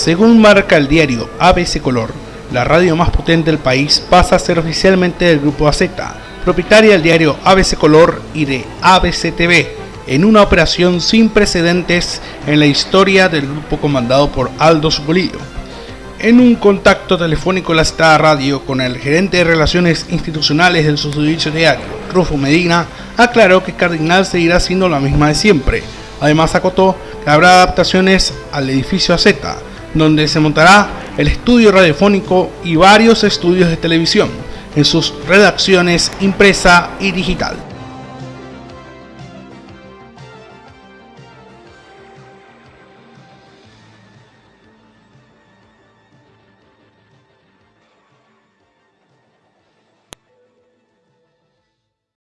Según marca el diario ABC Color, la radio más potente del país pasa a ser oficialmente del grupo AZ, propietaria del diario ABC Color y de ABC TV, en una operación sin precedentes en la historia del grupo comandado por Aldo Supolillo. En un contacto telefónico la citada radio con el gerente de Relaciones Institucionales del subservicio diario, Rufo Medina, aclaró que Cardinal seguirá siendo la misma de siempre. Además acotó que habrá adaptaciones al edificio AZ, donde se montará el estudio radiofónico y varios estudios de televisión en sus redacciones impresa y digital.